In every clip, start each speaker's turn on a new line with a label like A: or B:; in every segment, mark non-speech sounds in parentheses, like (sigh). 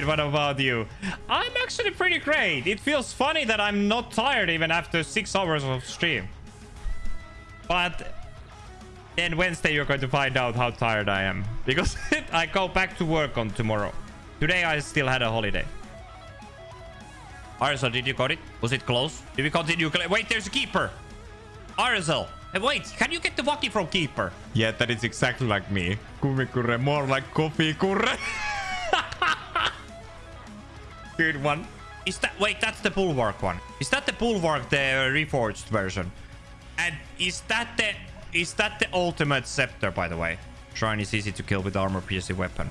A: great. What about you? I'm actually pretty great. It feels funny that I'm not tired even after six hours of stream. But then Wednesday you're going to find out how tired I am. Because (laughs) I go back to work on tomorrow. Today I still had a holiday. Arzel, did you got it? Was it close? Did we continue? Wait, there's a keeper. Arzel. Hey, uh, wait, can you get the walkie from keeper? Yeah, that is exactly like me. Kumikure, more like coffee kure. (laughs) Good one. Is that... Wait, that's the bulwark one. Is that the bulwark, the reforged version? And is that the... Is that the ultimate scepter, by the way? Shrine is easy to kill with armor piercing weapon.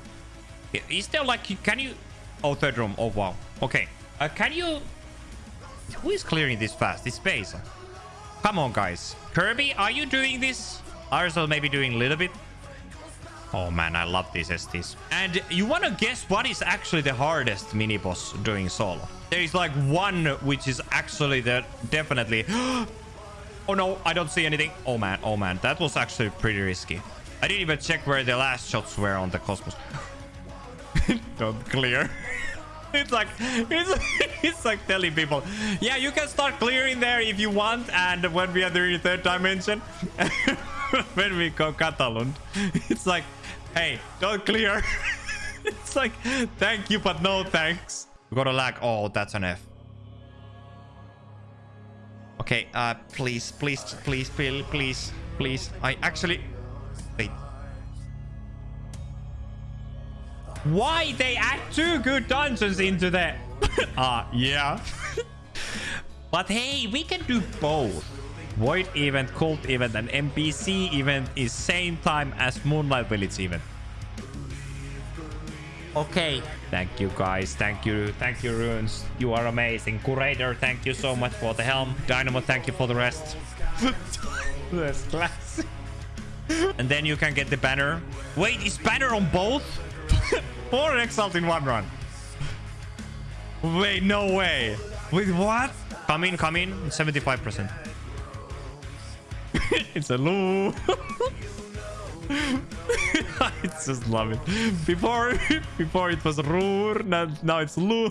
A: Is there like... Can you... Oh, third room. Oh, wow. Okay. Uh, can you... Who is clearing this fast? It's Basil. Come on, guys. Kirby, are you doing this? Arzel maybe doing a little bit. Oh man, I love these STs. And you want to guess what is actually the hardest mini-boss doing solo? There is like one which is actually the definitely... (gasps) oh no, I don't see anything. Oh man, oh man, that was actually pretty risky. I didn't even check where the last shots were on the Cosmos. (laughs) don't clear. (laughs) it's like it's, (laughs) it's like telling people yeah you can start clearing there if you want and when we are doing third dimension when we go Catalund it's like hey don't clear (laughs) it's like thank you but no thanks we got a lag oh that's an f okay uh please please please please please please i actually wait why they add two good dungeons into that? (laughs) Ah, uh, yeah. (laughs) but hey, we can do both. Void event, cult event, and NPC event is same time as Moonlight Village event. Okay. Thank you, guys. Thank you. Thank you, Runes. You are amazing. Curator, thank you so much for the helm. Dynamo, thank you for the rest. (laughs) That's classic. and then you can get the banner. Wait, is banner on both? (laughs) Four Exalt in one run. Wait, no way. Wait, what? Come in, come in. 75%. (laughs) it's a loo. (laughs) I just love it. Before, (laughs) before it was Roor, now, now it's Lou.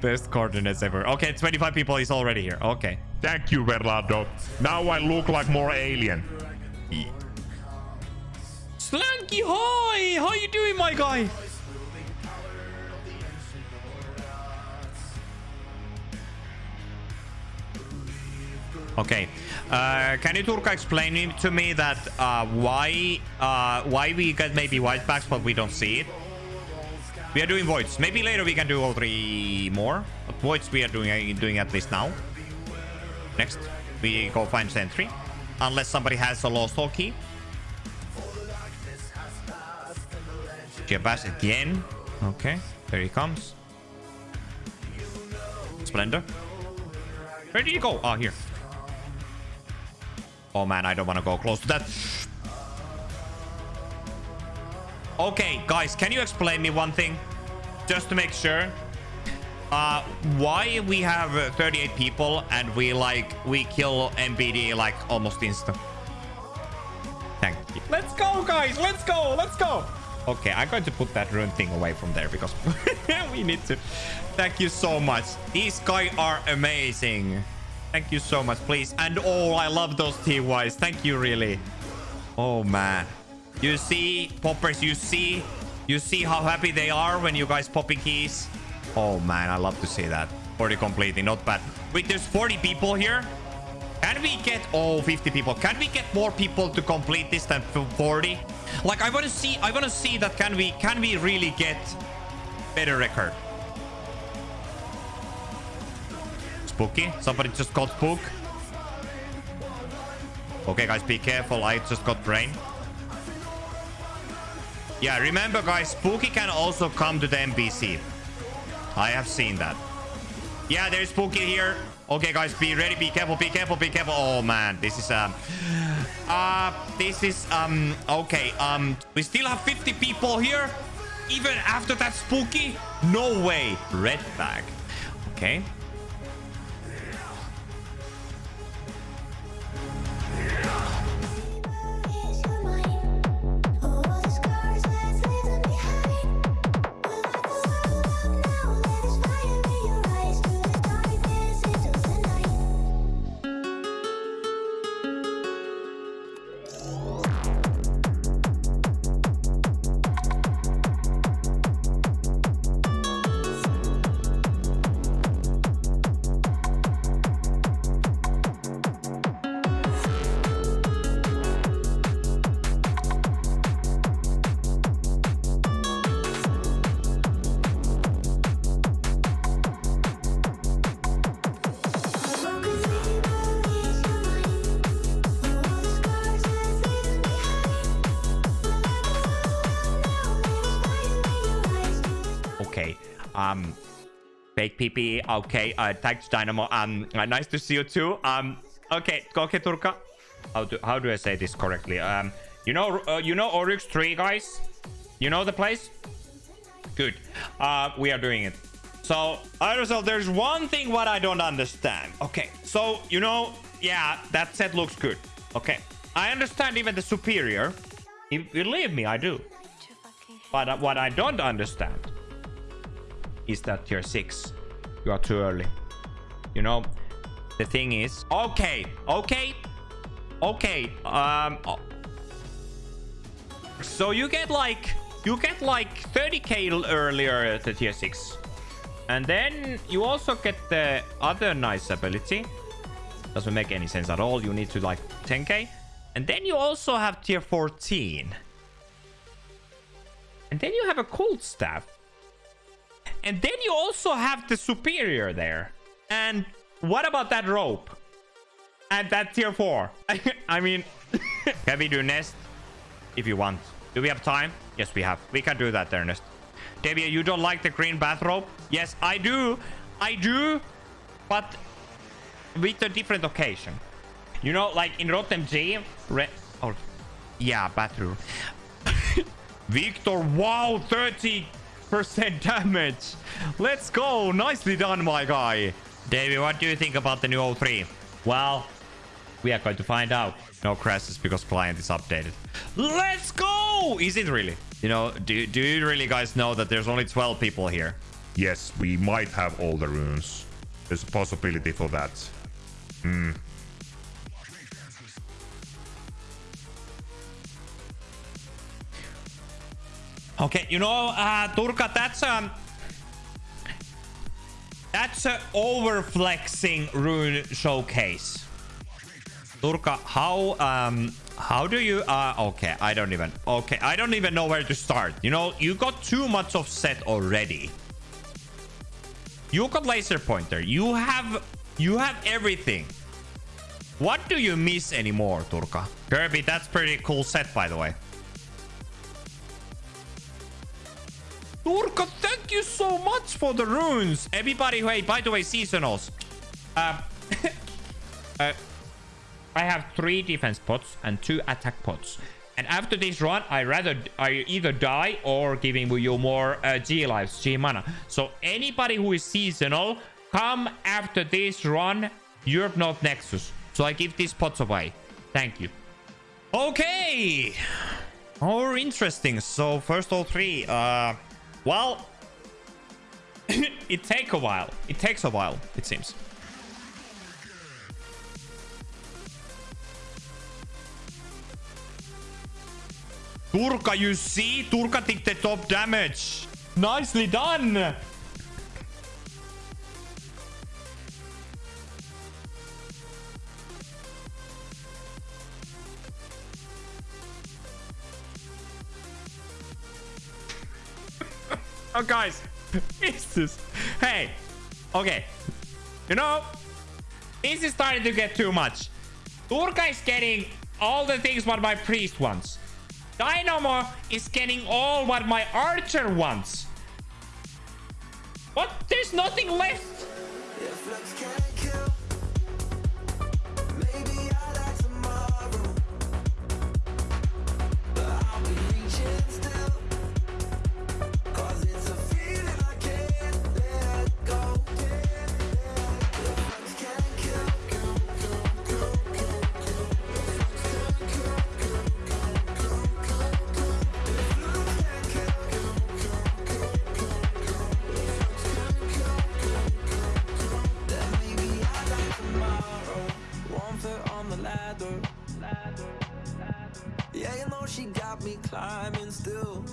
A: Best coordinates ever. Okay, 25 people is already here. Okay.
B: Thank you, Verlado. Now I look like more alien.
A: Slanky, hi! How you doing, my guy? Okay. Uh, can you, Turka, explain to me that uh, why uh, why we get maybe white packs but we don't see it? We are doing voids. Maybe later we can do all three more. But voids we are doing doing at least now. Next, we go find sentry. Unless somebody has a Lost Halls key. Jabas again. Okay, there he comes. Splendor. Where did you go? Oh, here. Oh, man, I don't want to go close to that. Okay, guys, can you explain me one thing? Just to make sure. Uh, why we have uh, 38 people and we, like, we kill MBD, like, almost instant. Thank you. Let's go, guys. Let's go. Let's go. Okay, I'm going to put that rune thing away from there because (laughs) we need to. Thank you so much. These guys are amazing. Thank you so much, please. And oh, I love those TYs. Thank you, really. Oh, man. You see, poppers, you see? You see how happy they are when you guys popping keys? Oh, man, I love to see that. 40 completing, not bad. Wait, there's 40 people here? Can we get... Oh, 50 people. Can we get more people to complete this than 40? Like, I want to see... I want to see that can we... Can we really get better record? Spooky. Somebody just got spook. Okay, guys, be careful. I just got brain. Yeah, remember, guys, Spooky can also come to the NPC. I have seen that. Yeah, there's Spooky here. Okay, guys, be ready. Be careful. Be careful. Be careful. Oh, man. This is... Um, uh, this is... um. Okay. Um, We still have 50 people here. Even after that spooky? No way. Red bag. Okay. Um, fake PP. Okay, uh, thanks Dynamo. Um, uh, nice to see you too. Um, okay, okay, Turka. How do how do I say this correctly? Um, you know, uh, you know Oryx 3, guys. You know the place. Good. Uh, we are doing it. So, Aerosol, there's one thing what I don't understand. Okay, so, you know, yeah, that set looks good. Okay, I understand even the superior. Believe me, I do. But uh, what I don't understand is that tier 6. You are too early. You know, the thing is... Okay, okay, okay. Um, so you get like... You get like 30k earlier the tier 6. And then you also get the other nice ability. Doesn't make any sense at all. You need to like 10k. And then you also have tier 14. And then you have a cold staff. And then you also have the superior there. And what about that rope? And that tier 4. (laughs) I mean, (laughs) can we do nest? If you want. Do we have time? Yes, we have. We can do that, Ernest. Davia, you don't like the green bathrobe? Yes, I do. I do. But with a different occasion. You know, like in RotMG... Re oh, yeah, bathroom. (laughs) Victor, wow, 30% damage. Let's go. Nicely done, my guy. Davey, what do you think about the new O3? Well, we are going to find out. No crashes because client is updated. Let's go! Is it really? You know, do, do you really guys know that there's only 12 people here?
B: Yes, we might have all the runes. There's a possibility for that. Hmm.
A: Okay, you know, uh, Turka, that's um, that's a overflexing rune showcase. Turka, how um how do you uh okay, I don't even okay, I don't even know where to start. You know, you got too much of set already. You got laser pointer. You have you have everything. What do you miss anymore, Turka? Kirby, that's pretty cool set, by the way. Turka, thank you so much for the runes. Everybody, hey, by the way, seasonals. Uh, (laughs) uh, I have three defense pots and two attack pots. And after this run, I rather I either die or giving you more uh, G lives, G mana. So anybody who is seasonal, come after this run, Europe North Nexus. So I give these pots away. Thank you. Okay. More interesting. So first all three. Uh, well, (coughs) it takes a while. It takes a while, it seems. Turka, you see? Turka took the top damage. Nicely done. Oh, guys. (laughs) Is this? Hey. Okay. You know, this is starting to get too much. Turka is getting all the things what my priest wants. Dynamo is getting all what my archer wants. What? There's nothing left.
C: Yeah, you know she got me climbing still.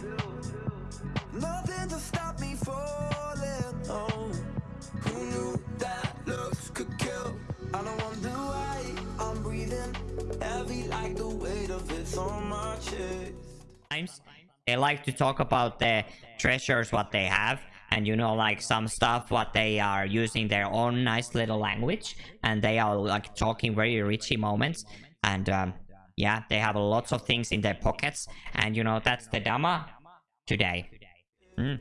C: Nothing to stop me falling. Oh, who knew that looks could kill? I don't wonder why I'm breathing heavy like the weight of it's on my chest.
D: They like to talk about the treasures what they have and you know like some stuff what they are using their own nice little language and they are like talking very richy moments and um, yeah they have lots of things in their pockets and you know that's the dama today mm.